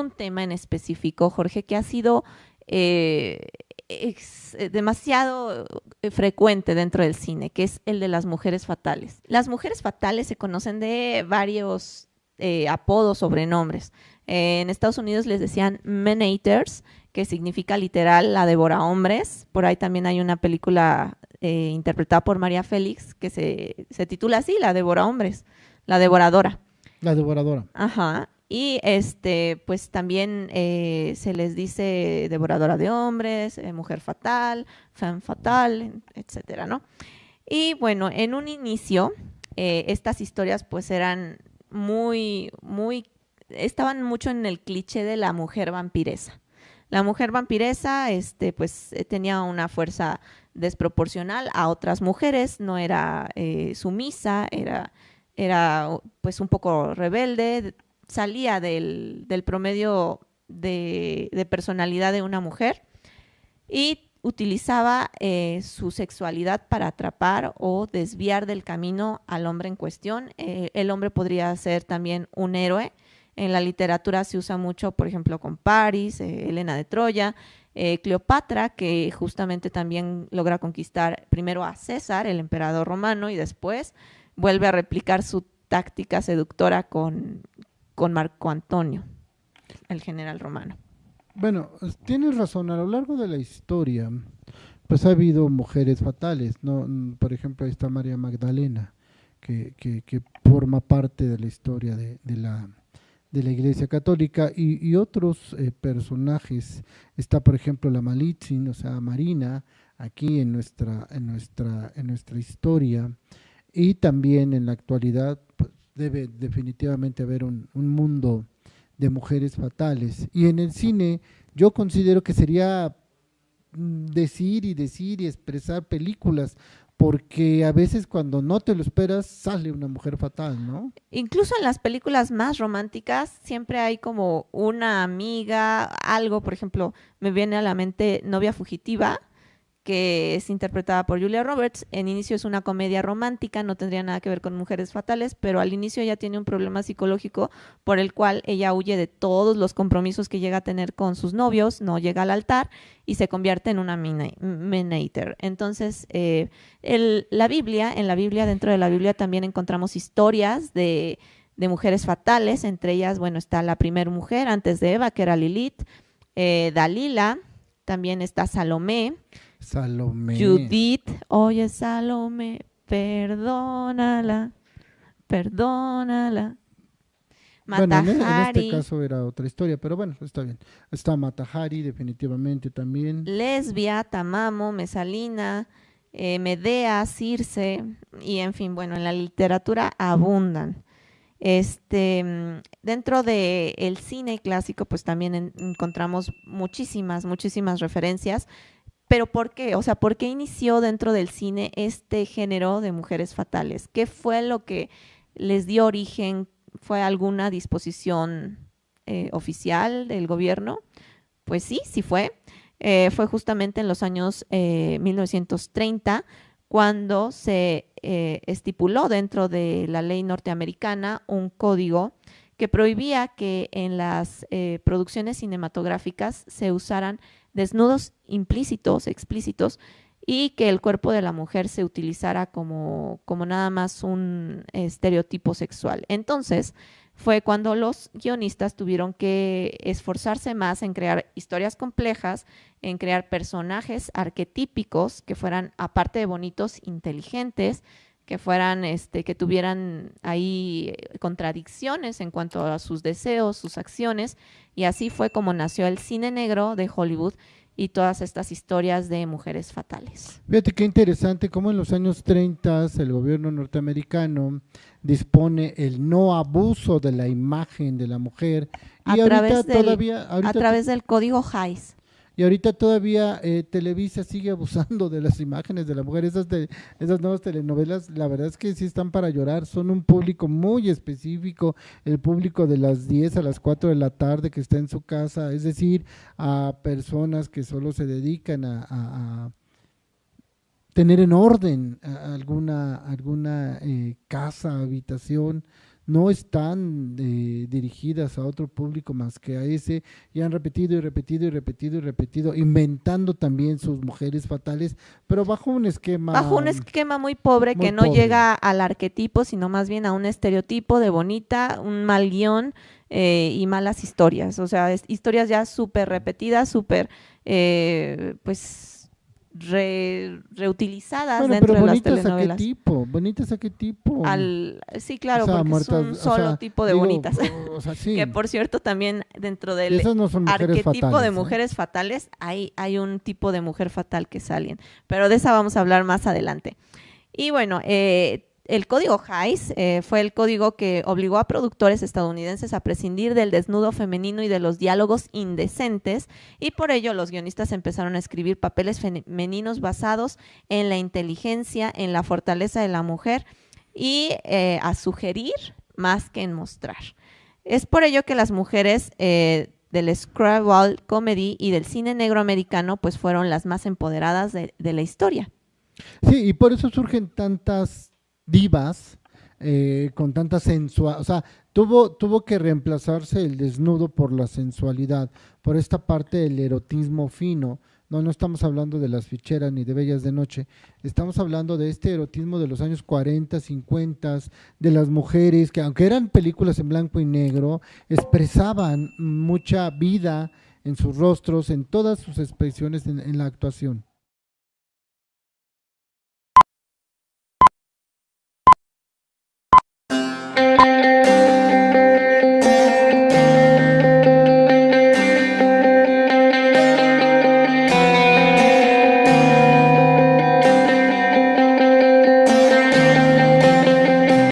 un tema en específico, Jorge, que ha sido eh, demasiado eh, frecuente dentro del cine, que es el de las mujeres fatales. Las mujeres fatales se conocen de varios eh, apodos, sobrenombres. en Estados Unidos les decían menators, que significa literal la devora hombres. Por ahí también hay una película interpretada por María Félix que se, se titula así, La devora hombres, la devoradora. La devoradora. Ajá. Y este, pues también eh, se les dice devoradora de hombres, eh, mujer fatal, fan fatal, etcétera, ¿no? Y bueno, en un inicio, eh, estas historias pues eran muy, muy, estaban mucho en el cliché de la mujer vampiresa. La mujer vampiresa, este, pues tenía una fuerza desproporcional a otras mujeres, no era sumisa, era, era pues un poco rebelde, salía del, promedio de, personalidad de una mujer y utilizaba eh, su sexualidad para atrapar o desviar del camino al hombre en cuestión. Eh, el hombre podría ser también un héroe. En la literatura se usa mucho, por ejemplo, con Paris, eh, Elena de Troya, Cleopatra, que justamente también logra conquistar primero a César, el emperador romano, y después vuelve a replicar su táctica seductora con, con Marco Antonio, el general romano. Bueno, tienes razón, a lo largo de la historia, pues ha habido mujeres fatales, ¿no? Por ejemplo, ahí está María Magdalena, que, que, forma parte de la historia de, la, de la Iglesia Católica y, otros eh, personajes. Está, por ejemplo, la Malitzin, o sea, Marina, aquí en nuestra, en nuestra, en nuestra historia. Y también en la actualidad, debe definitivamente haber un, mundo de mujeres fatales. Y en el cine yo considero que sería mm, decir y decir y expresar películas, porque a veces cuando no te lo esperas sale una mujer fatal, ¿no? Incluso en las películas más románticas siempre hay como una amiga, algo, por ejemplo, me viene a la mente Novia Fugitiva, que es interpretada por Julia Roberts. En inicio es una comedia romántica, no tendría nada que ver con mujeres fatales, pero al inicio ella tiene un problema psicológico por el cual ella huye de todos los compromisos que llega a tener con sus novios, no llega al altar y se convierte en una menater. Entonces, eh, la Biblia, en la Biblia, dentro de la Biblia también encontramos historias de, mujeres fatales, entre ellas, bueno, está la primera mujer antes de Eva, que era Lilith, eh, Dalila, también está Salomé, Salomé. Judith, oye Salomé, perdónala, perdónala. Matahari. Bueno, en, este caso era otra historia, pero bueno, está bien. Está Matahari definitivamente también. Lesbia, Tamamo, Mesalina, eh, Medea, Circe, y en fin, bueno, en la literatura abundan. Este, dentro del el cine clásico, pues también encontramos muchísimas, muchísimas referencias pero ¿por qué? O sea, ¿por qué inició dentro del cine este género de mujeres fatales? ¿Qué fue lo que les dio origen? ¿Fue alguna disposición eh, oficial del gobierno? Pues sí, sí fue. Eh, fue justamente en los años 1930 eh, cuando se estipuló dentro de la ley norteamericana un código que prohibía que en las producciones cinematográficas se usaran desnudos implícitos, explícitos, y que el cuerpo de la mujer se utilizara como, como nada más un estereotipo sexual. Entonces, fue cuando los guionistas tuvieron que esforzarse más en crear historias complejas, en crear personajes arquetípicos que fueran, aparte de bonitos, inteligentes, que fueran, este, que tuvieran ahí contradicciones en cuanto a sus deseos, sus acciones, y así fue como nació el cine negro de Hollywood y todas estas historias de mujeres fatales. Fíjate qué interesante cómo en los años 30 el gobierno norteamericano dispone el no abuso de la imagen de la mujer a, través, todavía, a través del código Hayes. Y ahorita todavía eh, Televisa sigue abusando de las imágenes de la mujer. Esas, de, esas nuevas telenovelas, la verdad es que sí están para llorar. Son un público muy específico, el público de las 10 a las 4 de la tarde que está en su casa, es decir, a personas que solo se dedican a, tener en orden alguna, alguna eh, casa, habitación no están eh, dirigidas a otro público más que a ese y han repetido y repetido y repetido y repetido, inventando también sus mujeres fatales, pero bajo un esquema... Bajo un esquema muy pobre muy que no pobre. llega al arquetipo, sino más bien a un estereotipo de bonita, un mal guion eh, y malas historias. O sea, es- historias ya súper repetidas, súper, eh, pues, re- reutilizadas Bueno, dentro pero de las bonitas a qué telenovelas. tipo, bonitas a qué tipo. Al, sí, claro, O sea, porque muertas, es un o solo sea, tipo de digo, bonitas. O sea, sí. que por cierto también dentro del no arquetipo fatales, de ¿eh? mujeres fatales, hay, hay un tipo de mujer fatal que salen, pero de esa vamos a hablar más adelante. Y bueno, eh, el código Hays eh, fue el código que obligó a productores estadounidenses a prescindir del desnudo femenino y de los diálogos indecentes, y por ello los guionistas empezaron a escribir papeles femeninos basados en la inteligencia, en la fortaleza de la mujer y eh, a sugerir más que en mostrar. Es por ello que las mujeres eh, del screwball comedy y del cine negro americano pues fueron las más empoderadas de, de la historia. Sí, y por eso surgen tantas divas eh, con tanta sensualidad. O sea, tuvo, tuvo que reemplazarse el desnudo por la sensualidad, por esta parte del erotismo fino. No, no estamos hablando de las ficheras ni de bellas de noche. Estamos hablando de este erotismo de los años 40, 50, de las mujeres que, aunque eran películas en blanco y negro, expresaban mucha vida en sus rostros, en todas sus expresiones en- en la actuación.